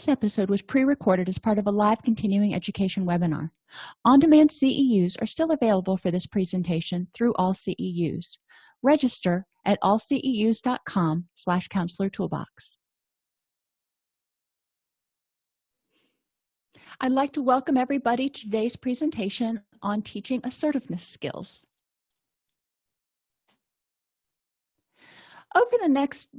this episode was pre-recorded as part of a live continuing education webinar. On-demand ceus are still available for this presentation through AllCEUs register at allceus.com slash counselor toolbox. I'd like to welcome everybody to today's presentation on teaching assertiveness skills. Over the next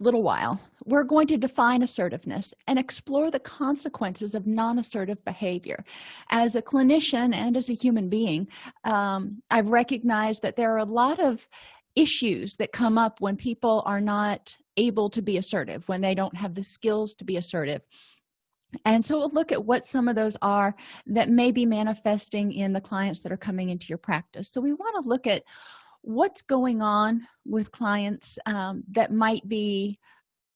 little while we're going to define assertiveness and explore the consequences of non-assertive behavior. As a clinician and as a human being um, i've recognized that there are a lot of issues that come up when people are not able to be assertive when they don't have the skills to be assertive. And so we'll look at what some of those are that may be manifesting in the clients that are coming into your practice. So we want to look at what's going on with clients um, that might be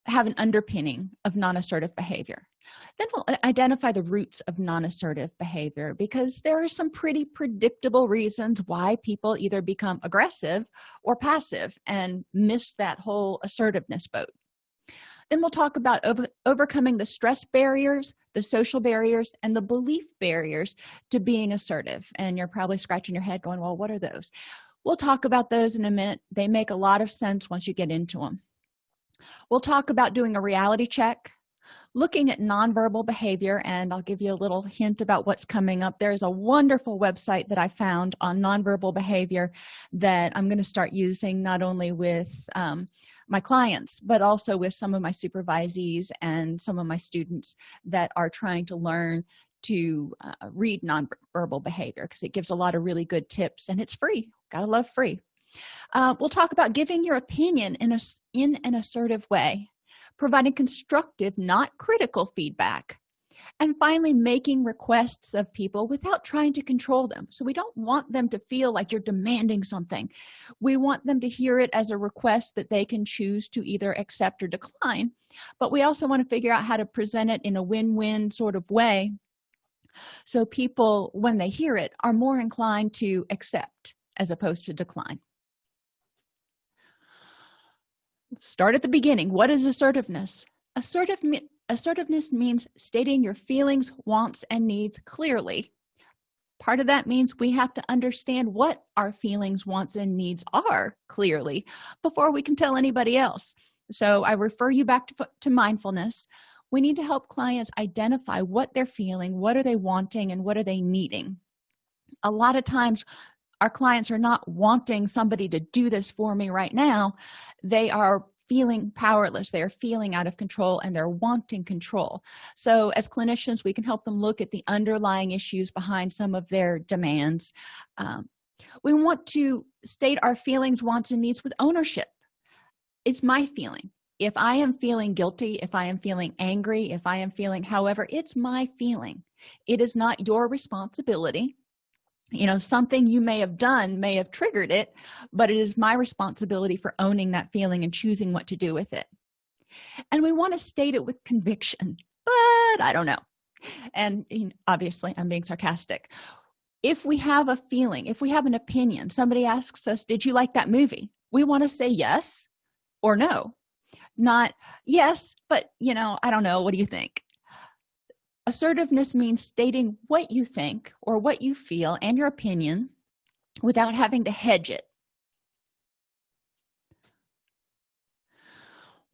have an underpinning of non-assertive behavior? Then we'll identify the roots of non-assertive behavior because there are some pretty predictable reasons why people either become aggressive or passive and miss that whole assertiveness boat. Then we'll talk about over, overcoming the stress barriers the social barriers and the belief barriers to being assertive. And you're probably scratching your head going well what are those we'll talk about those in a minute. They make a lot of sense once you get into them we'll talk about doing a reality check looking at nonverbal behavior and i'll give you a little hint about what's coming up. There's a wonderful website that i found on nonverbal behavior that i'm going to start using not only with um, my clients but also with some of my supervisees and some of my students that are trying to learn to uh, read nonverbal behavior because it gives a lot of really good tips and it's free gotta love free. Uh, we'll talk about giving your opinion in a in an assertive way providing constructive not critical feedback and finally making requests of people without trying to control them. So we don't want them to feel like you're demanding something. We want them to hear it as a request that they can choose to either accept or decline but we also want to figure out how to present it in a win-win sort of way so people when they hear it are more inclined to accept as opposed to decline. Start at the beginning. What is assertiveness? Assertive assertiveness means stating your feelings wants and needs clearly. Part of that means we have to understand what our feelings wants and needs are clearly before we can tell anybody else. So i refer you back to, to mindfulness. We need to help clients identify what they're feeling what are they wanting and what are they needing. A lot of times our clients are not wanting somebody to do this for me right now. They are feeling powerless. They are feeling out of control and they're wanting control. So as clinicians we can help them look at the underlying issues behind some of their demands. Um, we want to state our feelings wants and needs with ownership. It's my feeling. If i am feeling guilty if i am feeling angry if i am feeling however it's my feeling. It is not your responsibility you know something you may have done may have triggered it but it is my responsibility for owning that feeling and choosing what to do with it. And we want to state it with conviction but i don't know. And obviously i'm being sarcastic. If we have a feeling if we have an opinion somebody asks us did you like that movie? We want to say yes or no. Not yes but you know i don't know. What do you think assertiveness means stating what you think or what you feel and your opinion without having to hedge it.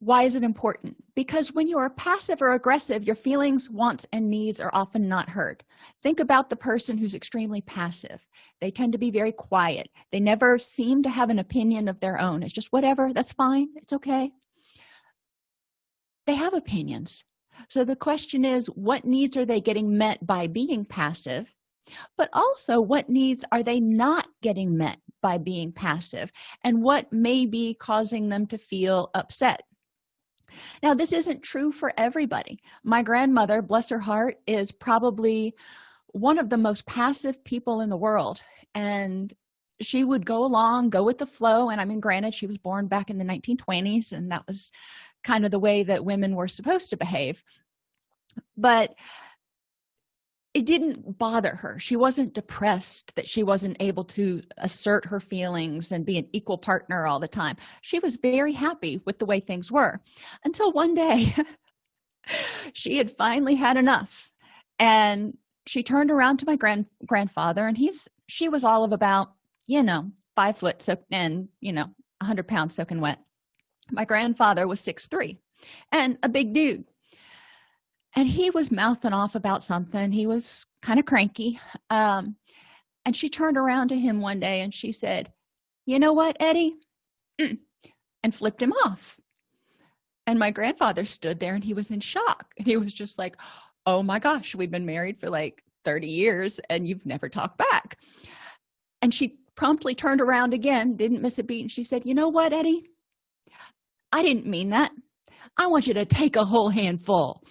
Why is it important? Because when you are passive or aggressive your feelings wants and needs are often not heard. Think about the person who's extremely passive. They tend to be very quiet. They never seem to have an opinion of their own. It's just whatever that's fine. It's okay. They have opinions so the question is what needs are they getting met by being passive? But also what needs are they not getting met by being passive? And what may be causing them to feel upset? Now this isn't true for everybody. My grandmother bless her heart is probably one of the most passive people in the world. And she would go along go with the flow. And i mean granted she was born back in the 1920s and that was kind of the way that women were supposed to behave. But it didn't bother her. She wasn't depressed that she wasn't able to assert her feelings and be an equal partner all the time. She was very happy with the way things were until one day she had finally had enough. And she turned around to my grand grandfather and he's she was all of about you know five foot so and you know 100 pounds soaking wet my grandfather was six three and a big dude. And he was mouthing off about something. He was kind of cranky um and she turned around to him one day and she said you know what eddie? Mm, and flipped him off. And my grandfather stood there and he was in shock. He was just like oh my gosh we've been married for like 30 years and you've never talked back. And she promptly turned around again didn't miss a beat and she said you know what eddie i didn't mean that. I want you to take a whole handful.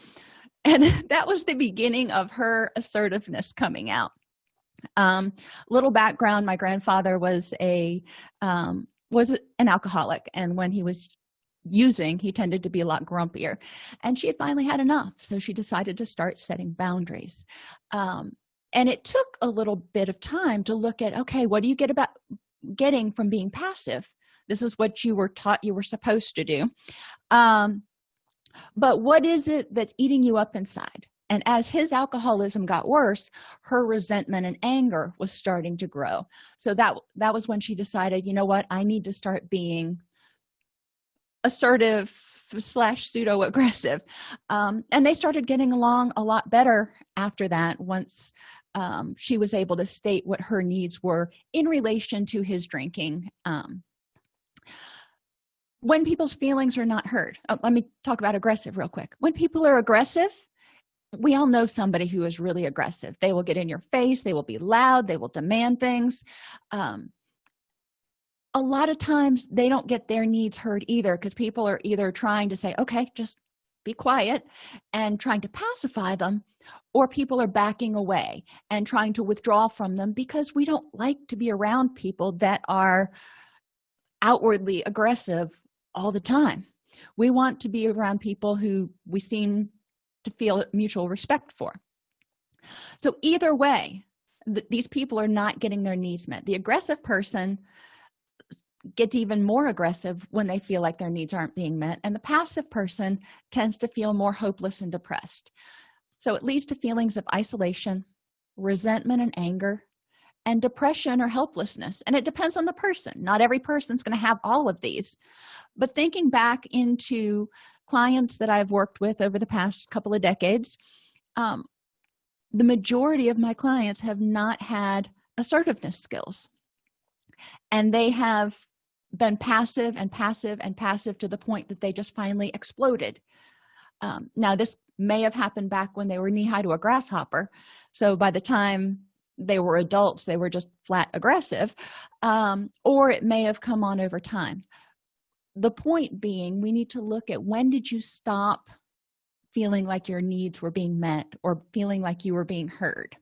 And that was the beginning of her assertiveness coming out. Um little background my grandfather was a um was an alcoholic and when he was using he tended to be a lot grumpier. And she had finally had enough so she decided to start setting boundaries. Um, and it took a little bit of time to look at okay what do you get about getting from being passive this is what you were taught you were supposed to do. Um, but what is it that's eating you up inside? And as his alcoholism got worse her resentment and anger was starting to grow. So that that was when she decided you know what? I need to start being assertive slash pseudo aggressive um, and they started getting along a lot better after that once um, she was able to state what her needs were in relation to his drinking um, when people's feelings are not heard oh, let me talk about aggressive real quick. When people are aggressive we all know somebody who is really aggressive. They will get in your face they will be loud they will demand things. Um, a lot of times they don't get their needs heard either because people are either trying to say okay just be quiet and trying to pacify them or people are backing away and trying to withdraw from them because we don't like to be around people that are outwardly aggressive all the time. We want to be around people who we seem to feel mutual respect for. So either way th these people are not getting their needs met. The aggressive person gets even more aggressive when they feel like their needs aren't being met and the passive person tends to feel more hopeless and depressed. So it leads to feelings of isolation resentment and anger and depression or helplessness and it depends on the person. Not every person's going to have all of these. But thinking back into clients that i've worked with over the past couple of decades um, the majority of my clients have not had assertiveness skills. And they have been passive and passive and passive to the point that they just finally exploded. Um, now this may have happened back when they were knee-high to a grasshopper. So by the time they were adults they were just flat aggressive um, or it may have come on over time. The point being we need to look at when did you stop feeling like your needs were being met or feeling like you were being heard?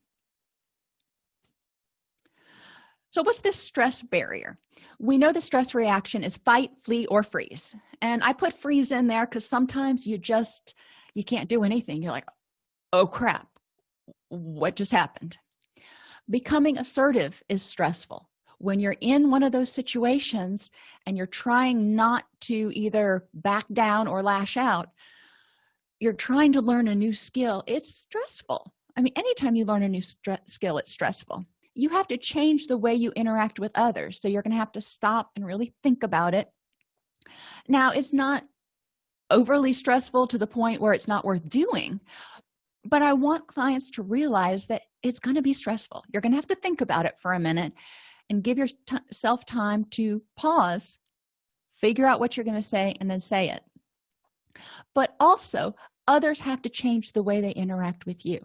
So what's this stress barrier? We know the stress reaction is fight flee or freeze. And i put freeze in there because sometimes you just you can't do anything. You're like oh crap. What just happened becoming assertive is stressful. When you're in one of those situations and you're trying not to either back down or lash out you're trying to learn a new skill it's stressful. I mean anytime you learn a new skill it's stressful. You have to change the way you interact with others so you're going to have to stop and really think about it. Now it's not overly stressful to the point where it's not worth doing but i want clients to realize that it's going to be stressful. You're going to have to think about it for a minute and give yourself time to pause figure out what you're going to say and then say it. But also others have to change the way they interact with you.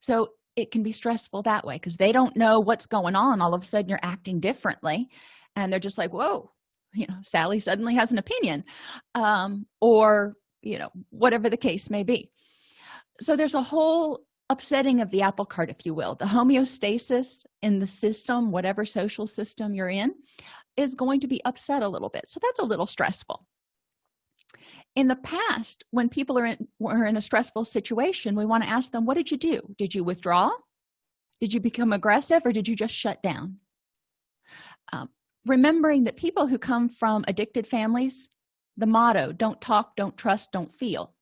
So it can be stressful that way because they don't know what's going on. All of a sudden you're acting differently and they're just like whoa you know sally suddenly has an opinion um, or you know whatever the case may be so there's a whole upsetting of the apple cart if you will. The homeostasis in the system whatever social system you're in is going to be upset a little bit. So that's a little stressful. In the past when people are in were in a stressful situation we want to ask them what did you do? Did you withdraw? Did you become aggressive or did you just shut down? Um, remembering that people who come from addicted families the motto don't talk don't trust don't feel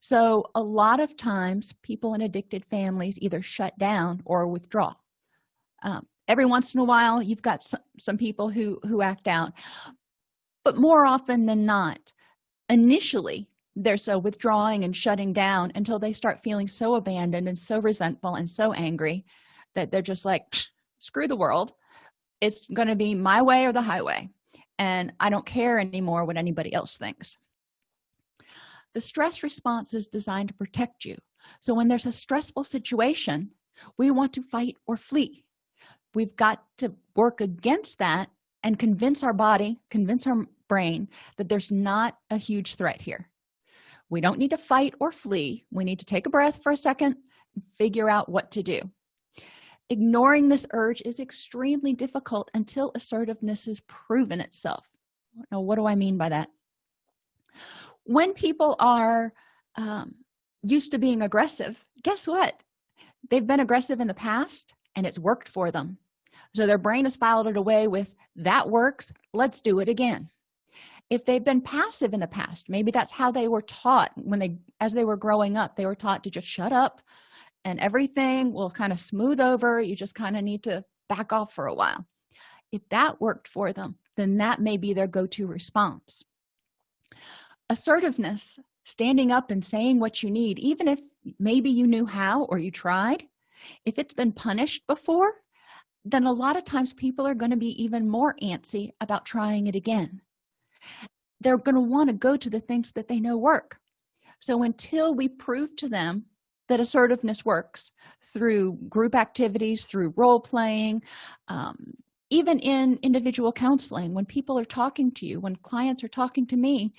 so a lot of times people in addicted families either shut down or withdraw. Um, every once in a while you've got some, some people who who act out. But more often than not initially they're so withdrawing and shutting down until they start feeling so abandoned and so resentful and so angry that they're just like screw the world. It's going to be my way or the highway. And i don't care anymore what anybody else thinks the stress response is designed to protect you. So when there's a stressful situation we want to fight or flee. We've got to work against that and convince our body convince our brain that there's not a huge threat here. We don't need to fight or flee. We need to take a breath for a second figure out what to do. Ignoring this urge is extremely difficult until assertiveness has proven itself. Now what do i mean by that when people are um, used to being aggressive guess what? They've been aggressive in the past and it's worked for them. So their brain has filed it away with that works let's do it again. If they've been passive in the past maybe that's how they were taught. When they as they were growing up they were taught to just shut up and everything will kind of smooth over. You just kind of need to back off for a while. If that worked for them then that may be their go-to response assertiveness standing up and saying what you need even if maybe you knew how or you tried if it's been punished before then a lot of times people are going to be even more antsy about trying it again. They're going to want to go to the things that they know work. So until we prove to them that assertiveness works through group activities through role playing um, even in individual counseling when people are talking to you when clients are talking to me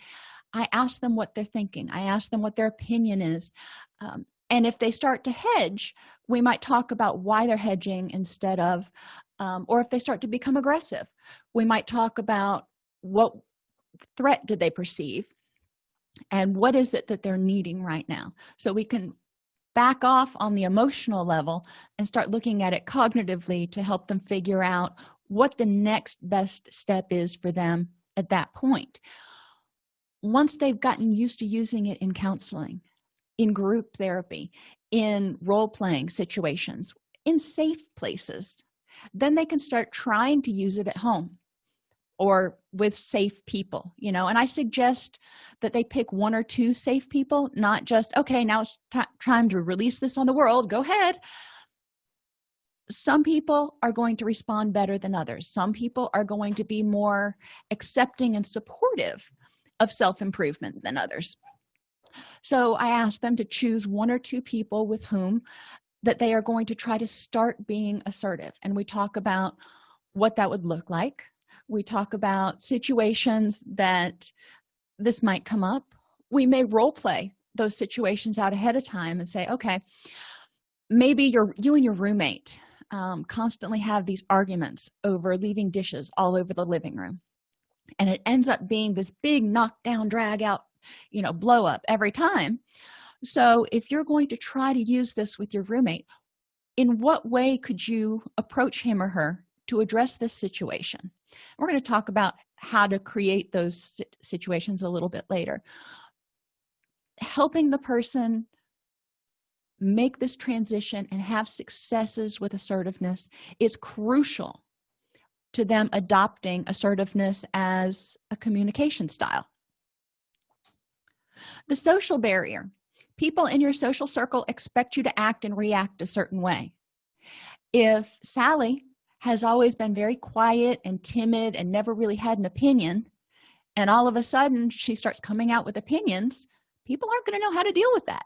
i ask them what they're thinking. I ask them what their opinion is. Um, and if they start to hedge we might talk about why they're hedging instead of um, or if they start to become aggressive we might talk about what threat did they perceive and what is it that they're needing right now. So we can back off on the emotional level and start looking at it cognitively to help them figure out what the next best step is for them at that point once they've gotten used to using it in counseling in group therapy in role-playing situations in safe places then they can start trying to use it at home or with safe people you know? And i suggest that they pick one or two safe people not just okay now it's time to release this on the world go ahead. Some people are going to respond better than others. Some people are going to be more accepting and supportive of self-improvement than others. So i asked them to choose one or two people with whom that they are going to try to start being assertive. And we talk about what that would look like. We talk about situations that this might come up. We may role play those situations out ahead of time and say okay maybe you're you and your roommate um, constantly have these arguments over leaving dishes all over the living room and it ends up being this big knockdown drag out you know blow up every time. So if you're going to try to use this with your roommate in what way could you approach him or her to address this situation? We're going to talk about how to create those situations a little bit later. Helping the person make this transition and have successes with assertiveness is crucial to them adopting assertiveness as a communication style. The social barrier. People in your social circle expect you to act and react a certain way. If sally has always been very quiet and timid and never really had an opinion and all of a sudden she starts coming out with opinions people aren't going to know how to deal with that.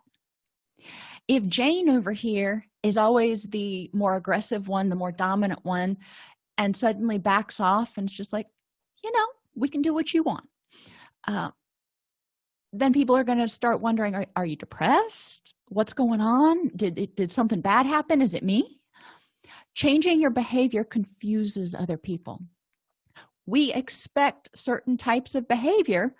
If jane over here is always the more aggressive one the more dominant one and suddenly backs off and it's just like you know we can do what you want. Uh, then people are going to start wondering are, are you depressed? What's going on? Did did something bad happen? Is it me? Changing your behavior confuses other people. We expect certain types of behavior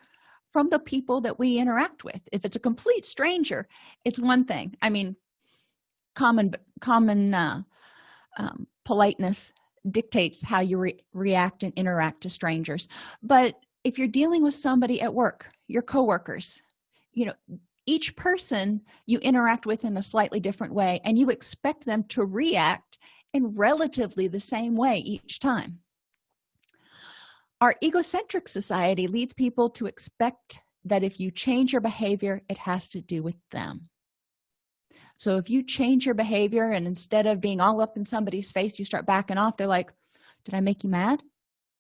from the people that we interact with. If it's a complete stranger it's one thing. I mean common common uh, um, politeness dictates how you re react and interact to strangers. But if you're dealing with somebody at work your coworkers you know each person you interact with in a slightly different way and you expect them to react in relatively the same way each time. Our egocentric society leads people to expect that if you change your behavior it has to do with them so if you change your behavior and instead of being all up in somebody's face you start backing off they're like did i make you mad?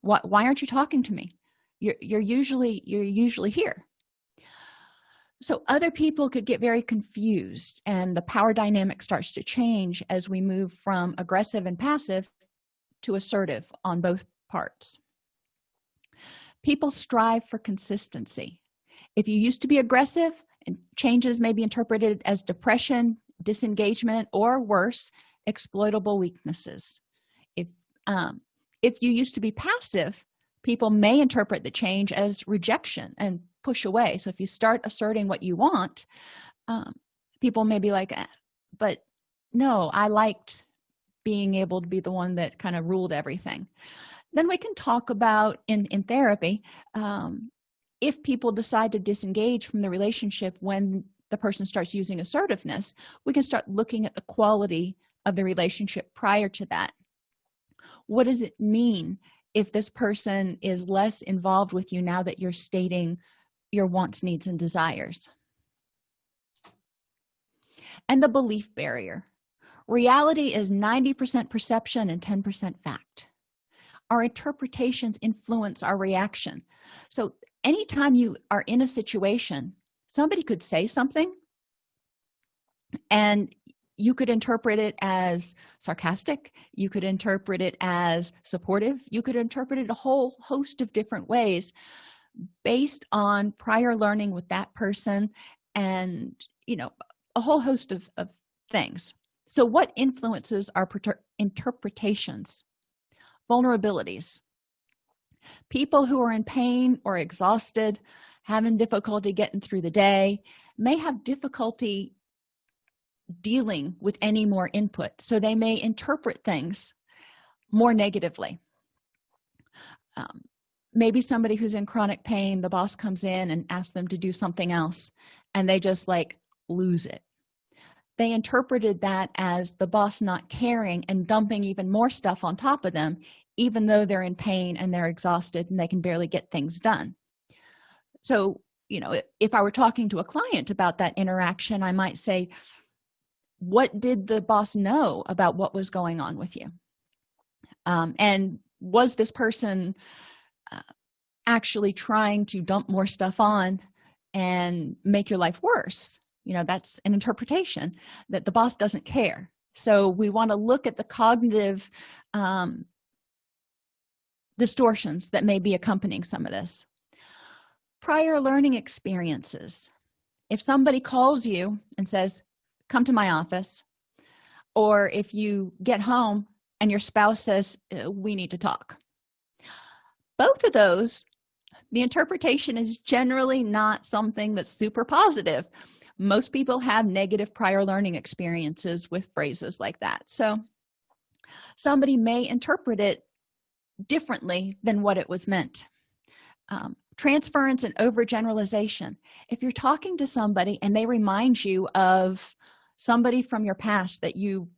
What why aren't you talking to me? You're, you're usually you're usually here. So other people could get very confused and the power dynamic starts to change as we move from aggressive and passive to assertive on both parts. People strive for consistency. If you used to be aggressive and changes may be interpreted as depression disengagement or worse exploitable weaknesses. If um, if you used to be passive people may interpret the change as rejection and push away. So if you start asserting what you want um, people may be like eh, but no i liked being able to be the one that kind of ruled everything. Then we can talk about in in therapy um, if people decide to disengage from the relationship when the person starts using assertiveness we can start looking at the quality of the relationship prior to that. What does it mean if this person is less involved with you now that you're stating your wants needs and desires? And the belief barrier. Reality is 90 percent perception and 10 percent fact. Our interpretations influence our reaction. So anytime you are in a situation somebody could say something and you could interpret it as sarcastic you could interpret it as supportive you could interpret it a whole host of different ways based on prior learning with that person and you know a whole host of, of things. So what influences our interpretations? Vulnerabilities. People who are in pain or exhausted having difficulty getting through the day may have difficulty dealing with any more input. So they may interpret things more negatively. Um, maybe somebody who's in chronic pain the boss comes in and asks them to do something else and they just like lose it. They interpreted that as the boss not caring and dumping even more stuff on top of them even though they're in pain and they're exhausted and they can barely get things done so you know if i were talking to a client about that interaction i might say what did the boss know about what was going on with you? Um, and was this person uh, actually trying to dump more stuff on and make your life worse? You know that's an interpretation that the boss doesn't care. So we want to look at the cognitive um, distortions that may be accompanying some of this prior learning experiences. If somebody calls you and says come to my office or if you get home and your spouse says uh, we need to talk. Both of those the interpretation is generally not something that's super positive. Most people have negative prior learning experiences with phrases like that. So somebody may interpret it differently than what it was meant. Um, transference and overgeneralization. If you're talking to somebody and they remind you of somebody from your past that you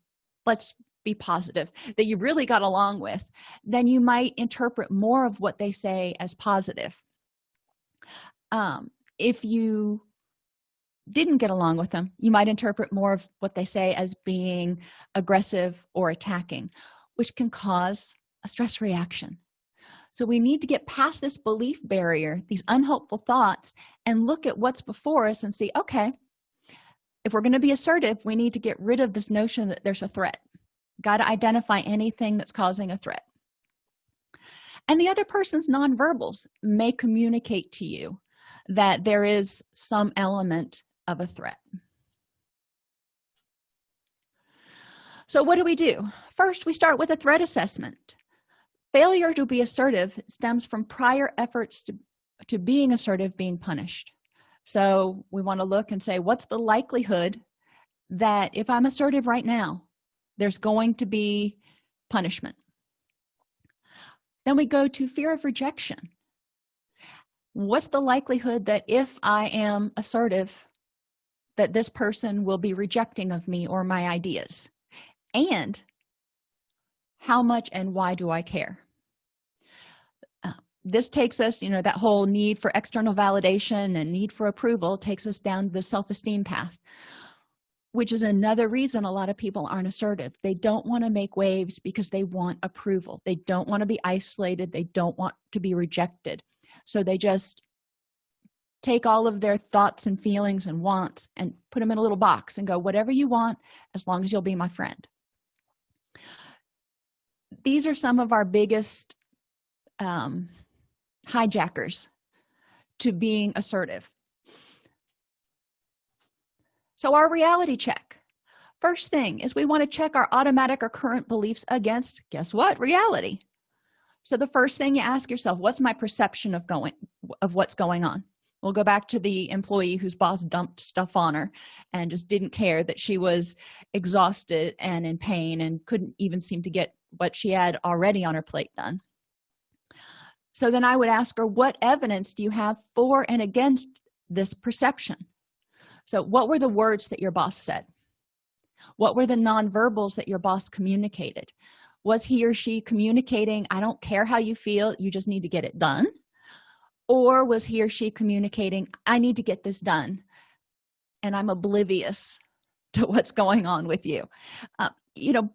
let's be positive that you really got along with then you might interpret more of what they say as positive. Um, if you didn't get along with them you might interpret more of what they say as being aggressive or attacking which can cause a stress reaction so we need to get past this belief barrier these unhelpful thoughts and look at what's before us and see okay if we're going to be assertive we need to get rid of this notion that there's a threat. Got to identify anything that's causing a threat. And the other person's nonverbals may communicate to you that there is some element of a threat. So what do we do? First we start with a threat assessment failure to be assertive stems from prior efforts to, to being assertive being punished. So we want to look and say what's the likelihood that if i'm assertive right now there's going to be punishment? Then we go to fear of rejection. What's the likelihood that if i am assertive that this person will be rejecting of me or my ideas? And how much and why do i care this takes us you know that whole need for external validation and need for approval takes us down the self-esteem path which is another reason a lot of people aren't assertive. They don't want to make waves because they want approval. They don't want to be isolated. They don't want to be rejected. So they just take all of their thoughts and feelings and wants and put them in a little box and go whatever you want as long as you'll be my friend. These are some of our biggest um, hijackers to being assertive. So our reality check. First thing is we want to check our automatic or current beliefs against guess what? Reality. So the first thing you ask yourself what's my perception of going of what's going on? We'll go back to the employee whose boss dumped stuff on her and just didn't care that she was exhausted and in pain and couldn't even seem to get what she had already on her plate done so then i would ask her what evidence do you have for and against this perception? So what were the words that your boss said? What were the nonverbals that your boss communicated? Was he or she communicating i don't care how you feel you just need to get it done or was he or she communicating i need to get this done and i'm oblivious to what's going on with you uh, you know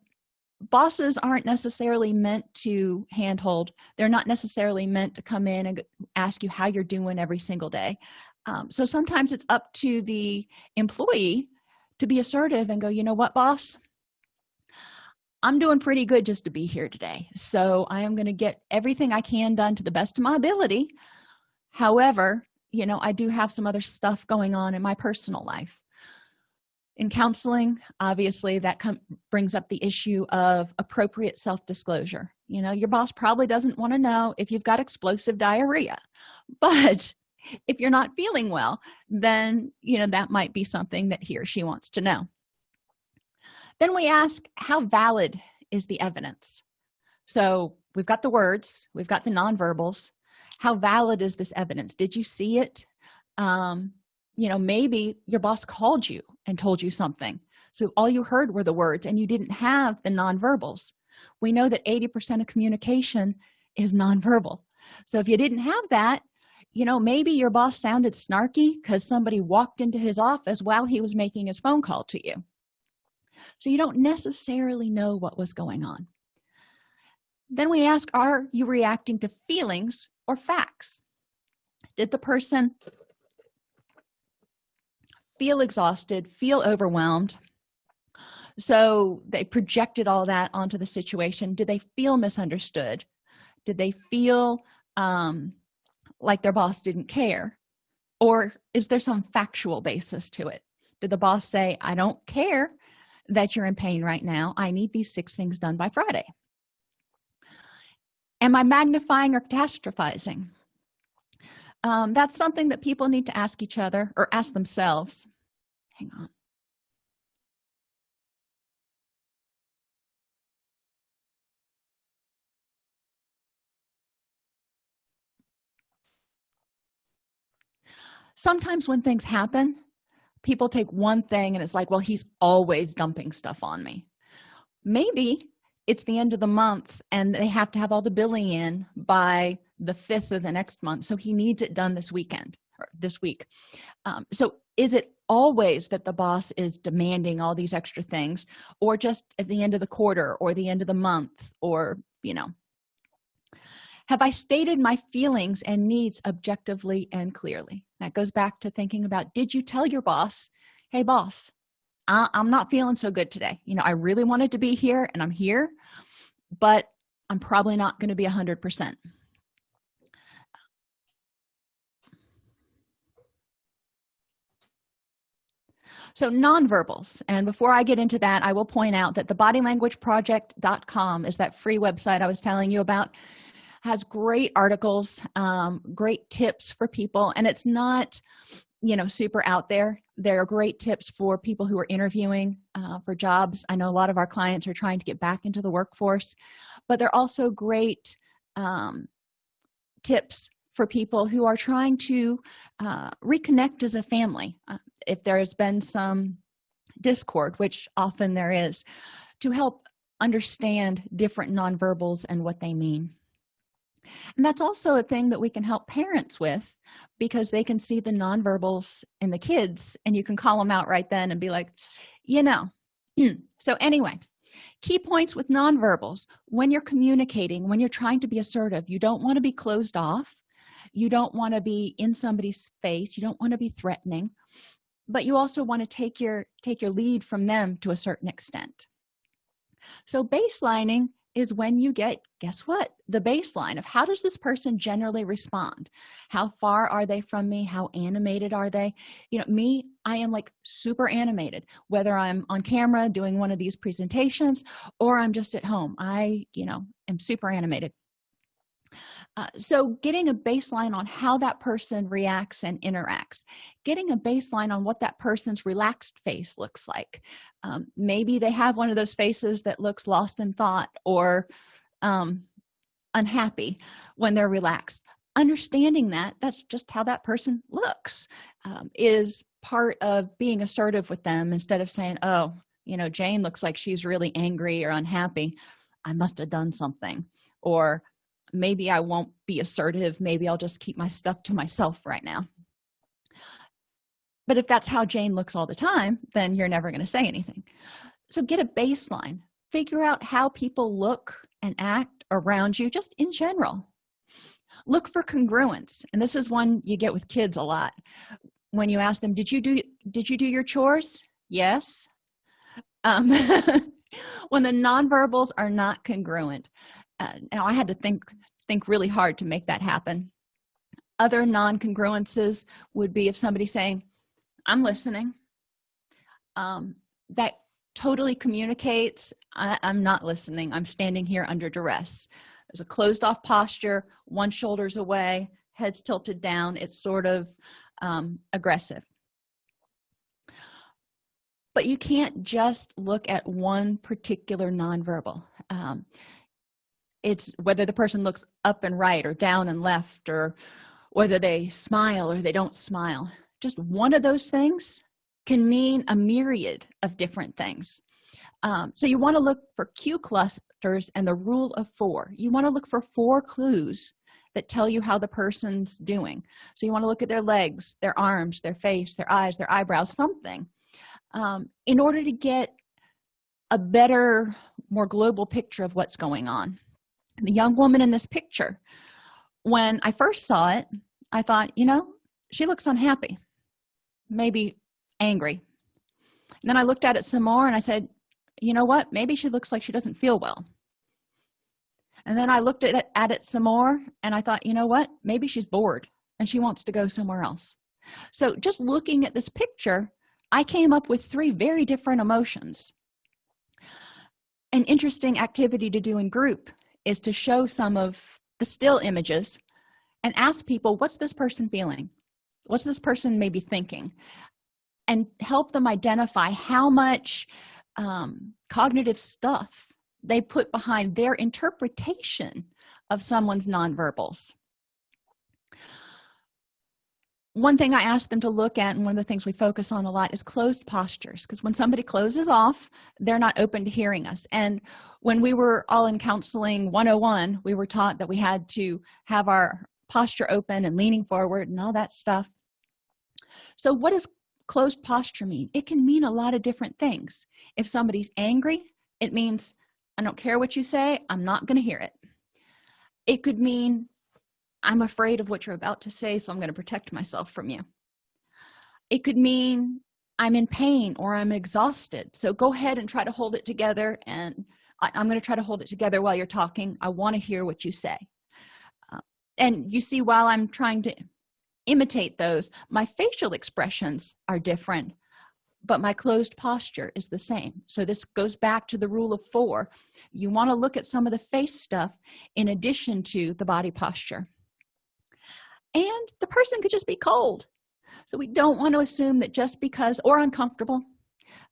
bosses aren't necessarily meant to handhold. They're not necessarily meant to come in and ask you how you're doing every single day. Um, so sometimes it's up to the employee to be assertive and go you know what boss? I'm doing pretty good just to be here today. So i am going to get everything i can done to the best of my ability. However you know i do have some other stuff going on in my personal life in counseling obviously that brings up the issue of appropriate self-disclosure. You know your boss probably doesn't want to know if you've got explosive diarrhea but if you're not feeling well then you know that might be something that he or she wants to know. Then we ask how valid is the evidence? So we've got the words we've got the nonverbals. How valid is this evidence? Did you see it? Um you know maybe your boss called you and told you something. So all you heard were the words and you didn't have the nonverbals. We know that 80 percent of communication is nonverbal. So if you didn't have that you know maybe your boss sounded snarky because somebody walked into his office while he was making his phone call to you. So you don't necessarily know what was going on. Then we ask are you reacting to feelings or facts? Did the person feel exhausted feel overwhelmed. So they projected all that onto the situation. Did they feel misunderstood? Did they feel um, like their boss didn't care? Or is there some factual basis to it? Did the boss say i don't care that you're in pain right now. I need these six things done by friday. Am i magnifying or catastrophizing um, that's something that people need to ask each other or ask themselves. Hang on. Sometimes when things happen people take one thing and it's like well he's always dumping stuff on me. Maybe it's the end of the month and they have to have all the billing in by the 5th of the next month. So he needs it done this weekend or this week. Um, so is it always that the boss is demanding all these extra things or just at the end of the quarter or the end of the month or you know? Have i stated my feelings and needs objectively and clearly? That goes back to thinking about did you tell your boss hey boss I, i'm not feeling so good today. You know i really wanted to be here and i'm here but i'm probably not going to be a hundred percent so nonverbals. And before i get into that i will point out that the bodylanguageproject.com is that free website i was telling you about. Has great articles um, great tips for people. And it's not you know super out there. There are great tips for people who are interviewing uh, for jobs. I know a lot of our clients are trying to get back into the workforce. But they're also great um, tips for people who are trying to uh, reconnect as a family uh, if there has been some discord which often there is to help understand different nonverbals and what they mean. And that's also a thing that we can help parents with because they can see the nonverbals in the kids and you can call them out right then and be like you know. So anyway key points with nonverbals. When you're communicating when you're trying to be assertive you don't want to be closed off you don't want to be in somebody's face. You don't want to be threatening but you also want to take your take your lead from them to a certain extent. So baselining is when you get guess what? The baseline of how does this person generally respond? How far are they from me? How animated are they? You know me i am like super animated whether i'm on camera doing one of these presentations or i'm just at home. I you know am super animated uh, so getting a baseline on how that person reacts and interacts getting a baseline on what that person's relaxed face looks like. Um, maybe they have one of those faces that looks lost in thought or um, unhappy when they're relaxed. Understanding that that's just how that person looks um, is part of being assertive with them instead of saying oh you know jane looks like she's really angry or unhappy. I must have done something or maybe i won't be assertive. Maybe i'll just keep my stuff to myself right now. But if that's how jane looks all the time then you're never going to say anything. So get a baseline. Figure out how people look and act around you just in general. Look for congruence and this is one you get with kids a lot. When you ask them did you do did you do your chores? Yes. Um, when the nonverbals are not congruent uh, now i had to think think really hard to make that happen. Other non-congruences would be if somebody saying i'm listening. Um, that totally communicates I, i'm not listening. I'm standing here under duress. There's a closed off posture one shoulder's away head's tilted down. It's sort of um, aggressive. But you can't just look at one particular nonverbal. Um, it's whether the person looks up and right or down and left or whether they smile or they don't smile. Just one of those things can mean a myriad of different things. Um, so you want to look for cue clusters and the rule of four. You want to look for four clues that tell you how the person's doing. So you want to look at their legs their arms their face their eyes their eyebrows something. Um, in order to get a better more global picture of what's going on the young woman in this picture. When i first saw it i thought you know she looks unhappy maybe angry. And then i looked at it some more and i said you know what? Maybe she looks like she doesn't feel well. And then i looked at it, at it some more and i thought you know what? Maybe she's bored and she wants to go somewhere else. So just looking at this picture i came up with three very different emotions. An interesting activity to do in group is to show some of the still images and ask people what's this person feeling? What's this person maybe thinking? And help them identify how much um, cognitive stuff they put behind their interpretation of someone's nonverbals one thing i ask them to look at and one of the things we focus on a lot is closed postures. Because when somebody closes off they're not open to hearing us. And when we were all in counseling 101 we were taught that we had to have our posture open and leaning forward and all that stuff. So what does closed posture mean? It can mean a lot of different things. If somebody's angry it means i don't care what you say i'm not going to hear it. It could mean i'm afraid of what you're about to say so i'm going to protect myself from you. It could mean i'm in pain or i'm exhausted so go ahead and try to hold it together and I, am going to try to hold it together while you're talking. I want to hear what you say. Uh, and you see while i'm trying to imitate those my facial expressions are different but my closed posture is the same. So this goes back to the rule of four. You want to look at some of the face stuff in addition to the body posture and the person could just be cold. So we don't want to assume that just because or uncomfortable.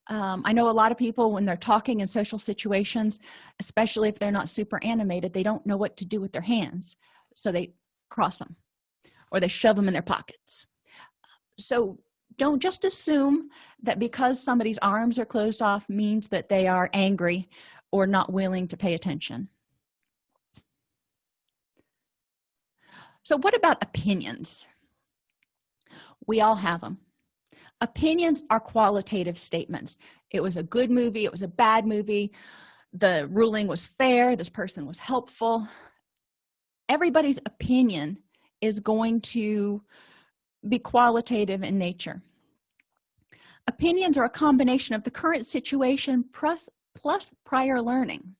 Um, i know a lot of people when they're talking in social situations especially if they're not super animated they don't know what to do with their hands. So they cross them or they shove them in their pockets. So don't just assume that because somebody's arms are closed off means that they are angry or not willing to pay attention so what about opinions? We all have them opinions are qualitative statements. It was a good movie it was a bad movie. The ruling was fair this person was helpful. Everybody's opinion is going to be qualitative in nature. Opinions are a combination of the current situation plus plus prior learning.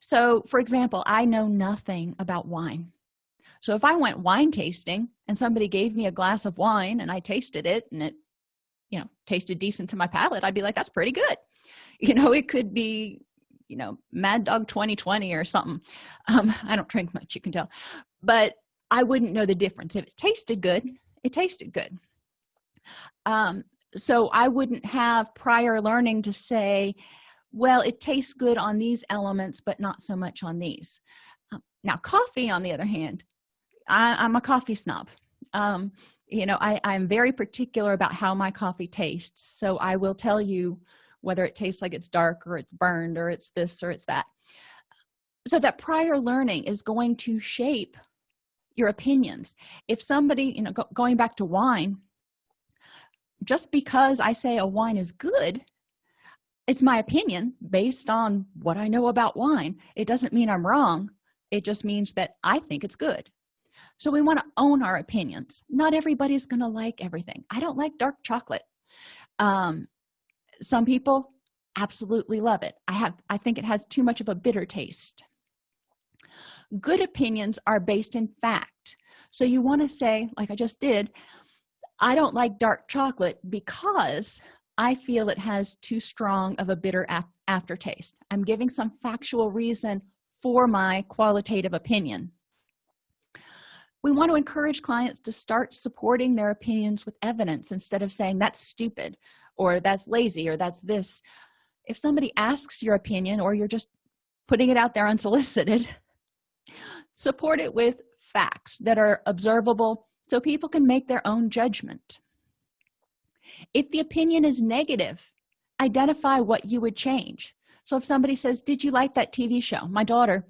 So for example i know nothing about wine so if i went wine tasting and somebody gave me a glass of wine and i tasted it and it you know tasted decent to my palate i'd be like that's pretty good. You know it could be you know mad dog 2020 or something. Um i don't drink much you can tell. But i wouldn't know the difference. If it tasted good it tasted good. Um so i wouldn't have prior learning to say well it tastes good on these elements but not so much on these. Um, now coffee on the other hand I, am a coffee snob. Um, you know I, i'm very particular about how my coffee tastes. So i will tell you whether it tastes like it's dark or it's burned or it's this or it's that. So that prior learning is going to shape your opinions. If somebody you know go, going back to wine just because i say a wine is good it's my opinion based on what i know about wine. It doesn't mean i'm wrong. It just means that i think it's good so we want to own our opinions. Not everybody's gonna like everything. I don't like dark chocolate. Um some people absolutely love it. I have i think it has too much of a bitter taste. Good opinions are based in fact. So you want to say like i just did i don't like dark chocolate because i feel it has too strong of a bitter af aftertaste. I'm giving some factual reason for my qualitative opinion we want to encourage clients to start supporting their opinions with evidence instead of saying that's stupid or that's lazy or that's this. If somebody asks your opinion or you're just putting it out there unsolicited support it with facts that are observable so people can make their own judgment. If the opinion is negative identify what you would change. So if somebody says did you like that tv show? My daughter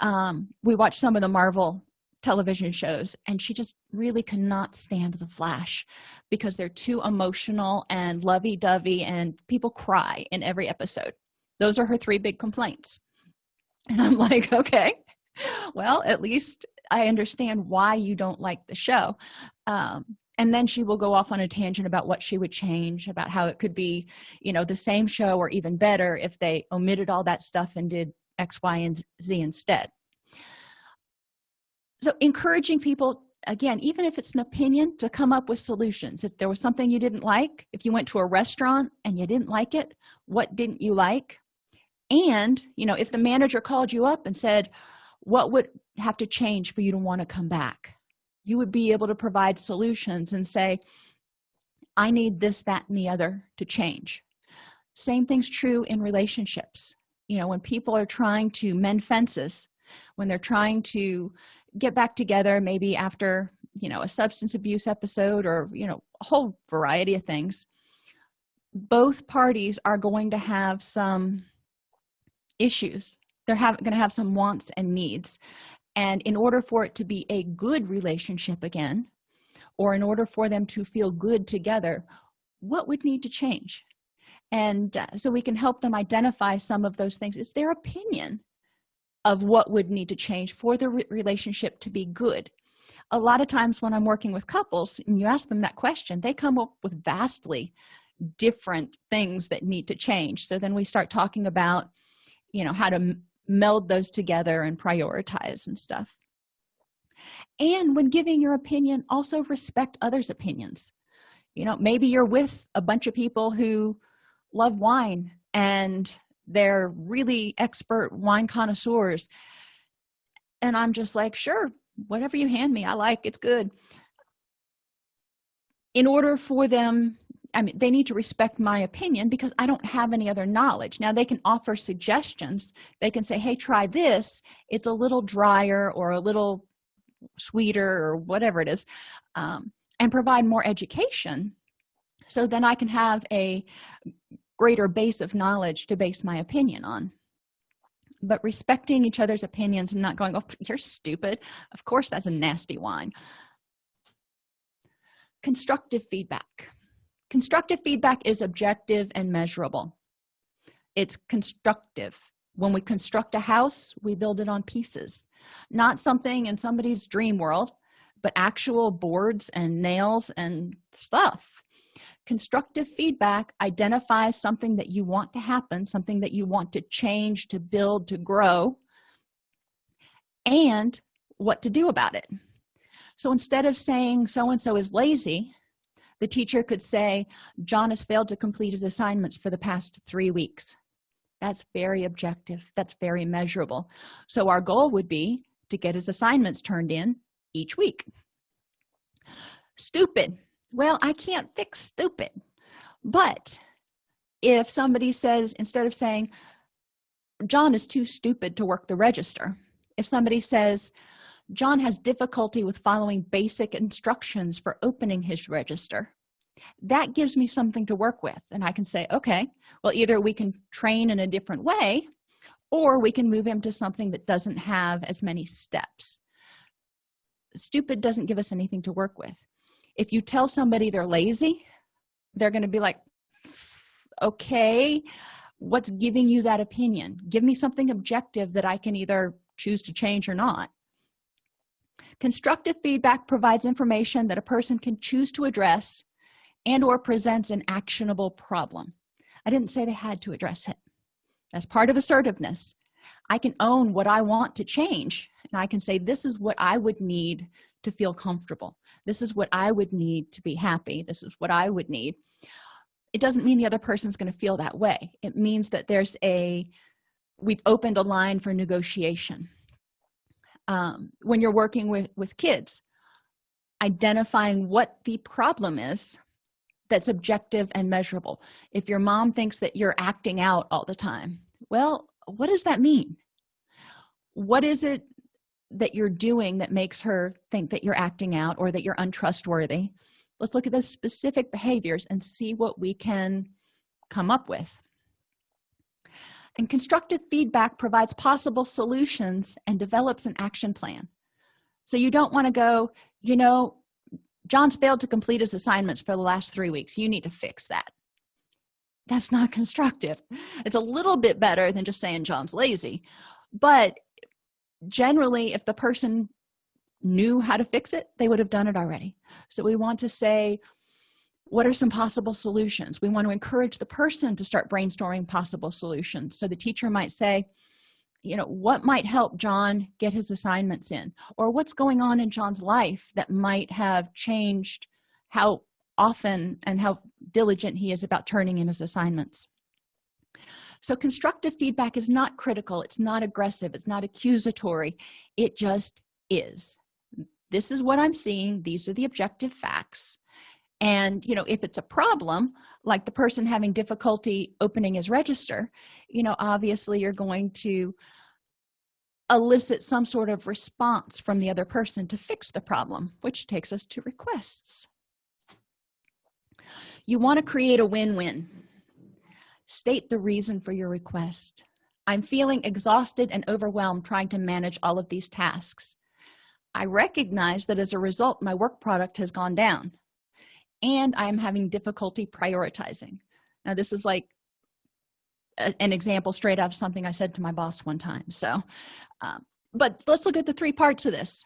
um, we watched some of the marvel television shows and she just really cannot stand the flash because they're too emotional and lovey-dovey and people cry in every episode. Those are her three big complaints. And i'm like okay well at least i understand why you don't like the show. Um, and then she will go off on a tangent about what she would change about how it could be you know the same show or even better if they omitted all that stuff and did x y and z instead so encouraging people again even if it's an opinion to come up with solutions. If there was something you didn't like if you went to a restaurant and you didn't like it what didn't you like? And you know if the manager called you up and said what would have to change for you to want to come back? You would be able to provide solutions and say i need this that and the other to change. Same thing's true in relationships. You know when people are trying to mend fences when they're trying to get back together maybe after you know a substance abuse episode or you know a whole variety of things. Both parties are going to have some issues. They're going to have some wants and needs. And in order for it to be a good relationship again or in order for them to feel good together what would need to change? And uh, so we can help them identify some of those things. It's their opinion of what would need to change for the re relationship to be good. A lot of times when i'm working with couples and you ask them that question they come up with vastly different things that need to change. So then we start talking about you know how to meld those together and prioritize and stuff. And when giving your opinion also respect others opinions. You know maybe you're with a bunch of people who love wine and they're really expert wine connoisseurs. And i'm just like sure whatever you hand me i like it's good. In order for them i mean they need to respect my opinion because i don't have any other knowledge. Now they can offer suggestions. They can say hey try this. It's a little drier or a little sweeter or whatever it is um, and provide more education. So then i can have a greater base of knowledge to base my opinion on. But respecting each other's opinions and not going oh you're stupid. Of course that's a nasty wine constructive feedback. Constructive feedback is objective and measurable. It's constructive. When we construct a house we build it on pieces. Not something in somebody's dream world but actual boards and nails and stuff constructive feedback identifies something that you want to happen something that you want to change to build to grow and what to do about it. So instead of saying so and so is lazy the teacher could say john has failed to complete his assignments for the past three weeks. That's very objective. That's very measurable. So our goal would be to get his assignments turned in each week. Stupid well i can't fix stupid. But if somebody says instead of saying john is too stupid to work the register if somebody says john has difficulty with following basic instructions for opening his register that gives me something to work with. And i can say okay well either we can train in a different way or we can move him to something that doesn't have as many steps. Stupid doesn't give us anything to work with if you tell somebody they're lazy they're going to be like okay what's giving you that opinion? Give me something objective that i can either choose to change or not. Constructive feedback provides information that a person can choose to address and or presents an actionable problem. I didn't say they had to address it. As part of assertiveness. I can own what i want to change and i can say this is what i would need to feel comfortable. This is what i would need to be happy. This is what i would need. It doesn't mean the other person's going to feel that way. It means that there's a we've opened a line for negotiation. Um, when you're working with with kids identifying what the problem is that's objective and measurable. If your mom thinks that you're acting out all the time well what does that mean? What is it that you're doing that makes her think that you're acting out or that you're untrustworthy. Let's look at those specific behaviors and see what we can come up with. And constructive feedback provides possible solutions and develops an action plan. So you don't want to go you know john's failed to complete his assignments for the last three weeks. You need to fix that. That's not constructive. It's a little bit better than just saying john's lazy. But generally if the person knew how to fix it they would have done it already. So we want to say what are some possible solutions? We want to encourage the person to start brainstorming possible solutions. So the teacher might say you know what might help john get his assignments in? Or what's going on in john's life that might have changed how often and how diligent he is about turning in his assignments so constructive feedback is not critical. It's not aggressive. It's not accusatory. It just is. This is what i'm seeing. These are the objective facts. And you know if it's a problem like the person having difficulty opening his register you know obviously you're going to elicit some sort of response from the other person to fix the problem which takes us to requests. You want to create a win-win state the reason for your request. I'm feeling exhausted and overwhelmed trying to manage all of these tasks. I recognize that as a result my work product has gone down and i am having difficulty prioritizing. Now this is like a, an example straight out of something i said to my boss one time so um, but let's look at the three parts of this.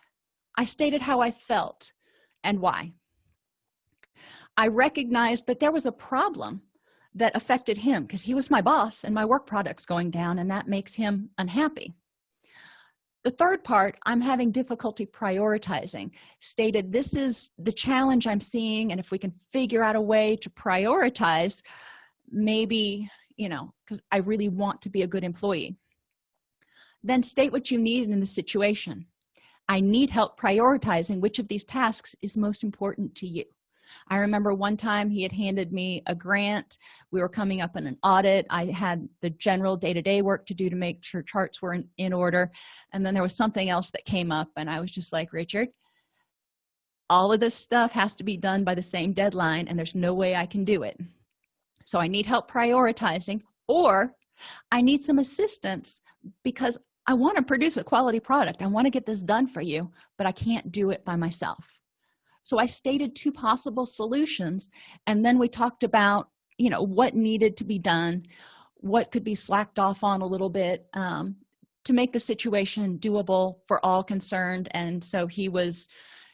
I stated how i felt and why. I recognized that there was a problem that affected him because he was my boss and my work products going down and that makes him unhappy. The third part i'm having difficulty prioritizing. Stated this is the challenge i'm seeing and if we can figure out a way to prioritize maybe you know because i really want to be a good employee. Then state what you need in the situation. I need help prioritizing which of these tasks is most important to you i remember one time he had handed me a grant. We were coming up in an audit. I had the general day-to-day -day work to do to make sure charts were in, in order. And then there was something else that came up and i was just like richard all of this stuff has to be done by the same deadline and there's no way i can do it. So i need help prioritizing or i need some assistance because i want to produce a quality product. I want to get this done for you but i can't do it by myself so i stated two possible solutions and then we talked about you know what needed to be done what could be slacked off on a little bit um, to make the situation doable for all concerned. And so he was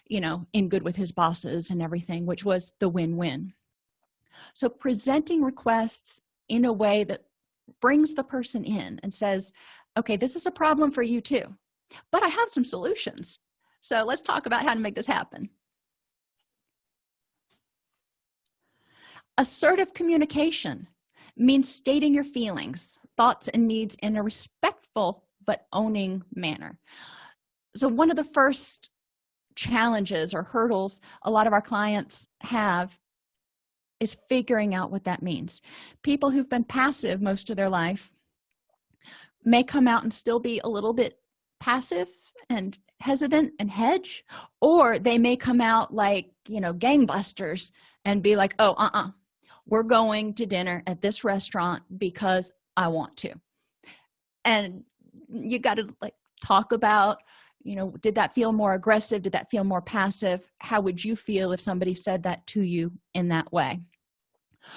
you know in good with his bosses and everything which was the win-win. So presenting requests in a way that brings the person in and says okay this is a problem for you too but i have some solutions. So let's talk about how to make this happen assertive communication means stating your feelings thoughts and needs in a respectful but owning manner. So one of the first challenges or hurdles a lot of our clients have is figuring out what that means. People who've been passive most of their life may come out and still be a little bit passive and hesitant and hedge or they may come out like you know gangbusters and be like oh uh-uh we're going to dinner at this restaurant because i want to. And you got to like talk about you know did that feel more aggressive? Did that feel more passive? How would you feel if somebody said that to you in that way?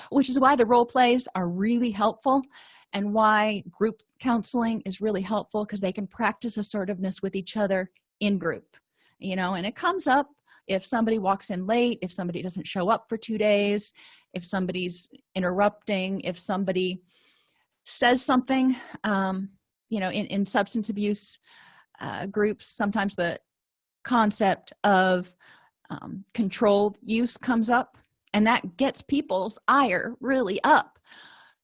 Which is why the role plays are really helpful and why group counseling is really helpful because they can practice assertiveness with each other in group you know? And it comes up if somebody walks in late if somebody doesn't show up for two days if somebody's interrupting if somebody says something um, you know in, in substance abuse uh, groups sometimes the concept of um, controlled use comes up and that gets people's ire really up.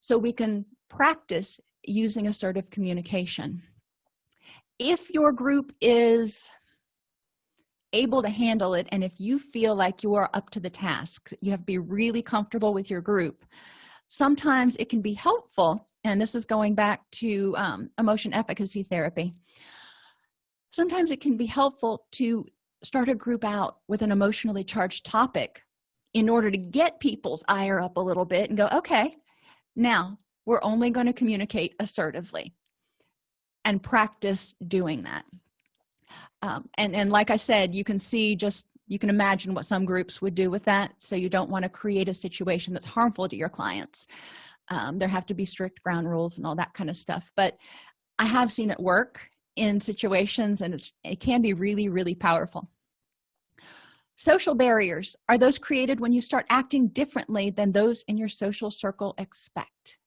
So we can practice using assertive communication. If your group is able to handle it. And if you feel like you are up to the task you have to be really comfortable with your group. Sometimes it can be helpful and this is going back to um, emotion efficacy therapy. Sometimes it can be helpful to start a group out with an emotionally charged topic in order to get people's ire up a little bit and go okay now we're only going to communicate assertively and practice doing that um, and and like i said you can see just you can imagine what some groups would do with that. So you don't want to create a situation that's harmful to your clients. Um, there have to be strict ground rules and all that kind of stuff. But i have seen it work in situations and it can be really really powerful. Social barriers. Are those created when you start acting differently than those in your social circle expect?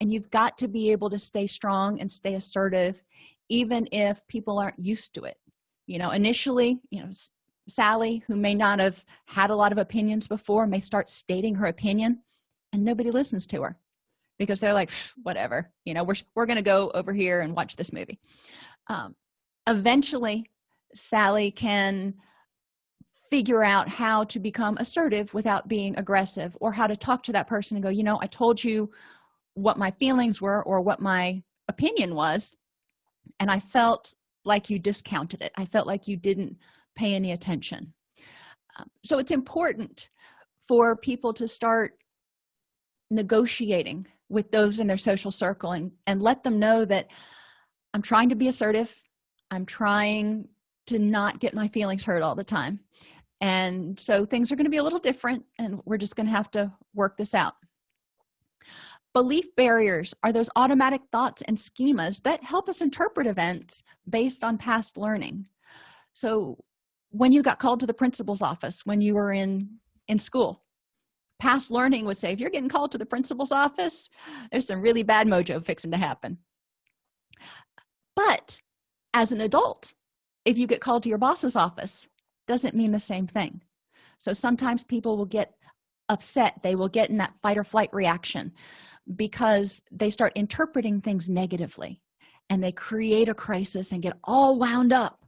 And you've got to be able to stay strong and stay assertive even if people aren't used to it. You know initially you know sally who may not have had a lot of opinions before may start stating her opinion and nobody listens to her because they're like whatever. You know we're, we're gonna go over here and watch this movie. Um, eventually sally can figure out how to become assertive without being aggressive or how to talk to that person and go you know i told you what my feelings were or what my opinion was and i felt like you discounted it. I felt like you didn't pay any attention. Um, so it's important for people to start negotiating with those in their social circle and and let them know that i'm trying to be assertive. I'm trying to not get my feelings hurt all the time. And so things are going to be a little different and we're just going to have to work this out belief barriers are those automatic thoughts and schemas that help us interpret events based on past learning. So when you got called to the principal's office when you were in in school past learning would say if you're getting called to the principal's office there's some really bad mojo fixing to happen. But as an adult if you get called to your boss's office doesn't mean the same thing. So sometimes people will get upset. They will get in that fight or flight reaction because they start interpreting things negatively and they create a crisis and get all wound up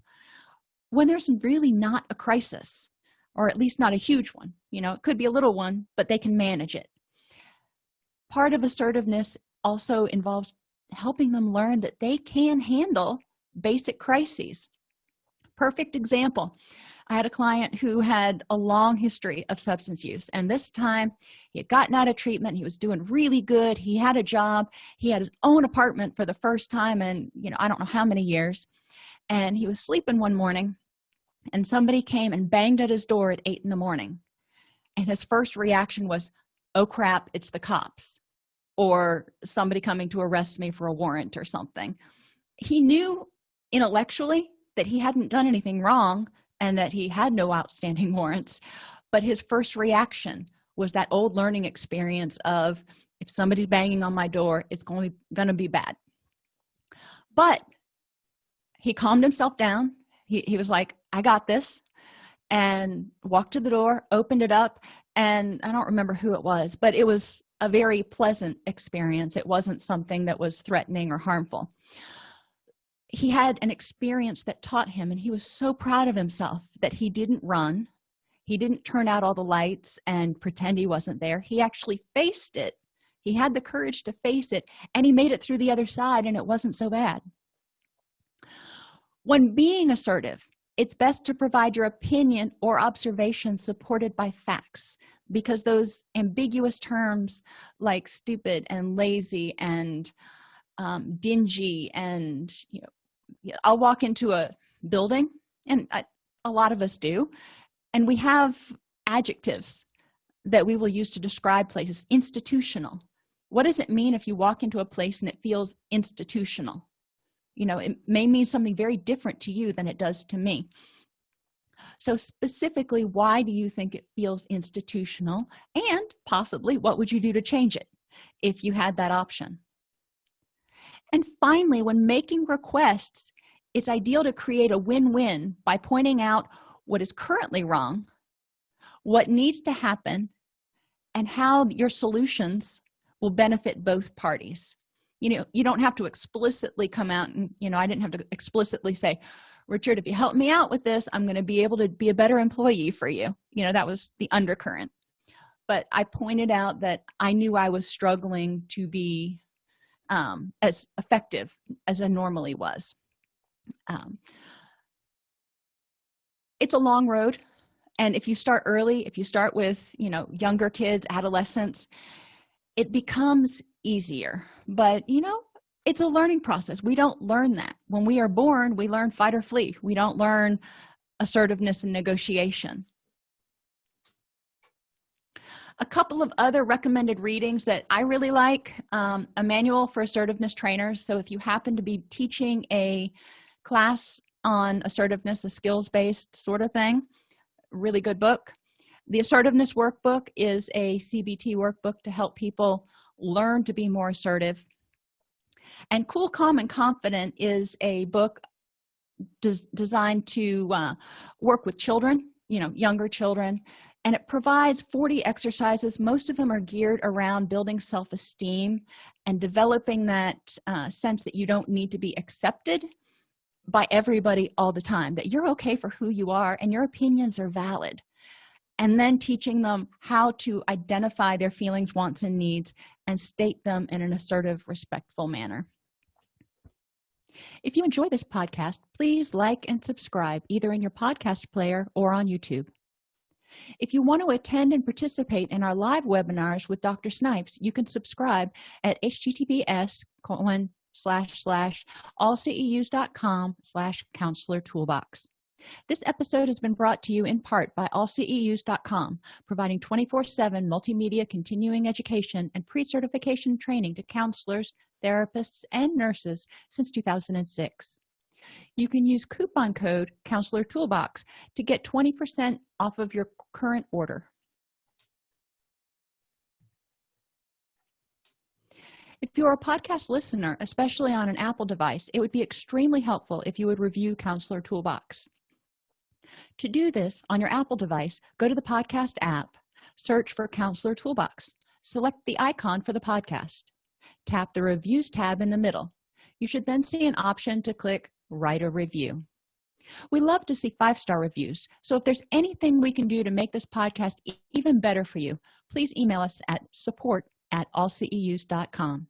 when there's really not a crisis or at least not a huge one. You know it could be a little one but they can manage it. Part of assertiveness also involves helping them learn that they can handle basic crises. Perfect example i had a client who had a long history of substance use and this time he had gotten out of treatment. He was doing really good. He had a job. He had his own apartment for the first time in you know i don't know how many years. And he was sleeping one morning and somebody came and banged at his door at eight in the morning. And his first reaction was oh crap it's the cops or somebody coming to arrest me for a warrant or something. He knew intellectually that he hadn't done anything wrong and that he had no outstanding warrants. But his first reaction was that old learning experience of if somebody's banging on my door it's going to be bad. But he calmed himself down. He, he was like i got this and walked to the door opened it up and i don't remember who it was but it was a very pleasant experience. It wasn't something that was threatening or harmful he had an experience that taught him and he was so proud of himself that he didn't run. He didn't turn out all the lights and pretend he wasn't there. He actually faced it. He had the courage to face it and he made it through the other side and it wasn't so bad. When being assertive it's best to provide your opinion or observation supported by facts because those ambiguous terms like stupid and lazy and um, dingy and you know i'll walk into a building and I, a lot of us do and we have adjectives that we will use to describe places. Institutional. What does it mean if you walk into a place and it feels institutional? You know it may mean something very different to you than it does to me. So specifically why do you think it feels institutional? And possibly what would you do to change it if you had that option and finally when making requests it's ideal to create a win-win by pointing out what is currently wrong what needs to happen and how your solutions will benefit both parties. You know you don't have to explicitly come out and you know i didn't have to explicitly say richard if you help me out with this i'm going to be able to be a better employee for you. You know that was the undercurrent. But i pointed out that i knew i was struggling to be um, as effective as i normally was. Um, it's a long road and if you start early if you start with you know younger kids adolescents it becomes easier. But you know it's a learning process. We don't learn that. When we are born we learn fight or flee. We don't learn assertiveness and negotiation a couple of other recommended readings that i really like. Um, a manual for assertiveness trainers. So if you happen to be teaching a class on assertiveness a skills-based sort of thing really good book. The assertiveness workbook is a cbt workbook to help people learn to be more assertive. And cool calm and confident is a book des designed to uh, work with children you know younger children and it provides 40 exercises. Most of them are geared around building self-esteem and developing that uh, sense that you don't need to be accepted by everybody all the time that you're okay for who you are and your opinions are valid. And then teaching them how to identify their feelings wants and needs and state them in an assertive respectful manner. If you enjoy this podcast please like and subscribe either in your podcast player or on youtube if you want to attend and participate in our live webinars with dr snipes you can subscribe at https colon slash slash allceus.com slash counselor toolbox. This episode has been brought to you in part by allceus.com providing 24-7 multimedia continuing education and pre-certification training to counselors therapists and nurses since 2006 you can use coupon code counselor toolbox to get 20 percent off of your current order. If you're a podcast listener especially on an apple device it would be extremely helpful if you would review counselor toolbox. To do this on your apple device go to the podcast app search for counselor toolbox select the icon for the podcast tap the reviews tab in the middle. You should then see an option to click write a review we love to see five-star reviews. So if there's anything we can do to make this podcast even better for you please email us at support at allceus.com